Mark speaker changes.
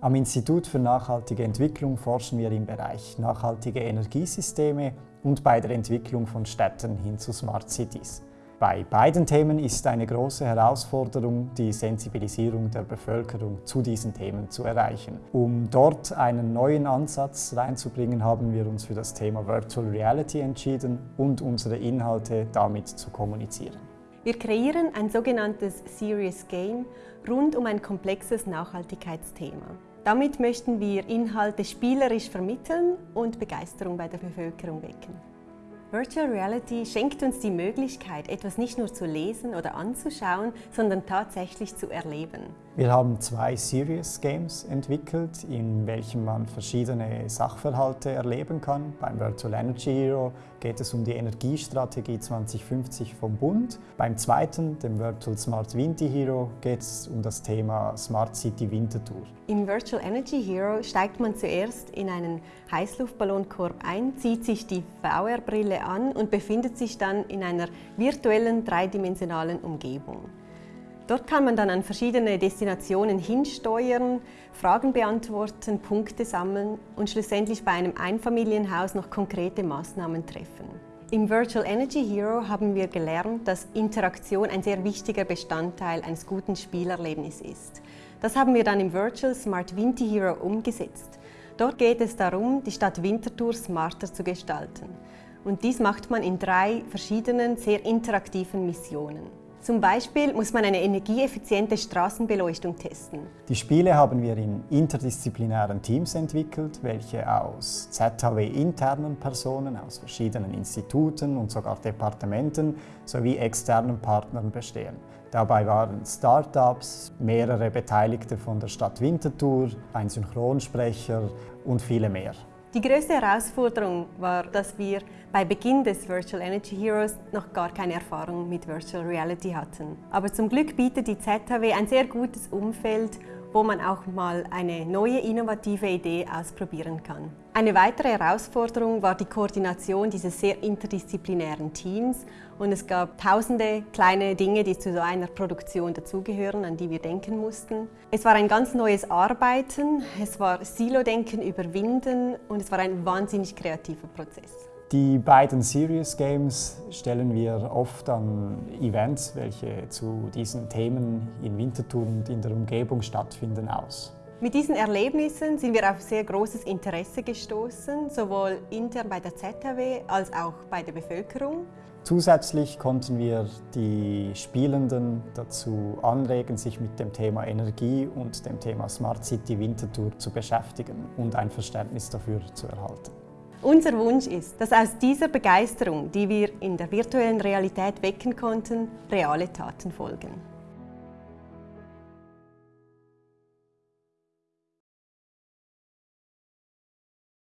Speaker 1: Am Institut für nachhaltige Entwicklung forschen wir im Bereich nachhaltige Energiesysteme und bei der Entwicklung von Städten hin zu Smart Cities. Bei beiden Themen ist eine große Herausforderung, die Sensibilisierung der Bevölkerung zu diesen Themen zu erreichen. Um dort einen neuen Ansatz reinzubringen, haben wir uns für das Thema Virtual Reality entschieden und unsere Inhalte damit zu kommunizieren.
Speaker 2: Wir kreieren ein sogenanntes Serious Game rund um ein komplexes Nachhaltigkeitsthema. Damit möchten wir Inhalte spielerisch vermitteln und Begeisterung bei der Bevölkerung wecken. Virtual Reality schenkt uns die Möglichkeit, etwas nicht nur zu lesen oder anzuschauen, sondern tatsächlich zu erleben.
Speaker 1: Wir haben zwei Serious Games entwickelt, in welchen man verschiedene Sachverhalte erleben kann. Beim Virtual Energy Hero geht es um die Energiestrategie 2050 vom Bund. Beim zweiten, dem Virtual Smart Winter Hero, geht es um das Thema Smart City Wintertour.
Speaker 2: Im Virtual Energy Hero steigt man zuerst in einen Heißluftballonkorb ein, zieht sich die VR-Brille an und befindet sich dann in einer virtuellen dreidimensionalen Umgebung. Dort kann man dann an verschiedene Destinationen hinsteuern, Fragen beantworten, Punkte sammeln und schlussendlich bei einem Einfamilienhaus noch konkrete Maßnahmen treffen. Im Virtual Energy Hero haben wir gelernt, dass Interaktion ein sehr wichtiger Bestandteil eines guten Spielerlebnisses ist. Das haben wir dann im Virtual Smart Winter Hero umgesetzt. Dort geht es darum, die Stadt Winterthur smarter zu gestalten. Und dies macht man in drei verschiedenen, sehr interaktiven Missionen. Zum Beispiel muss man eine energieeffiziente Straßenbeleuchtung testen.
Speaker 1: Die Spiele haben wir in interdisziplinären Teams entwickelt, welche aus ZHW-internen Personen aus verschiedenen Instituten und sogar Departementen sowie externen Partnern bestehen. Dabei waren Startups, mehrere Beteiligte von der Stadt Winterthur, ein Synchronsprecher und viele mehr.
Speaker 2: Die größte Herausforderung war, dass wir bei Beginn des Virtual Energy Heroes noch gar keine Erfahrung mit Virtual Reality hatten. Aber zum Glück bietet die ZHW ein sehr gutes Umfeld, wo man auch mal eine neue innovative Idee ausprobieren kann. Eine weitere Herausforderung war die Koordination dieses sehr interdisziplinären Teams und es gab tausende kleine Dinge, die zu so einer Produktion dazugehören, an die wir denken mussten. Es war ein ganz neues Arbeiten, es war Silo-Denken überwinden und es war ein wahnsinnig kreativer Prozess.
Speaker 1: Die beiden Serious Games stellen wir oft an Events, welche zu diesen Themen in Winterthur und in der Umgebung stattfinden, aus.
Speaker 2: Mit diesen Erlebnissen sind wir auf sehr großes Interesse gestoßen, sowohl intern bei der ZHW als auch bei der Bevölkerung.
Speaker 1: Zusätzlich konnten wir die Spielenden dazu anregen, sich mit dem Thema Energie und dem Thema Smart City Winterthur zu beschäftigen und ein Verständnis dafür zu erhalten.
Speaker 2: Unser Wunsch ist, dass aus dieser Begeisterung, die wir in der virtuellen Realität wecken konnten, reale Taten folgen.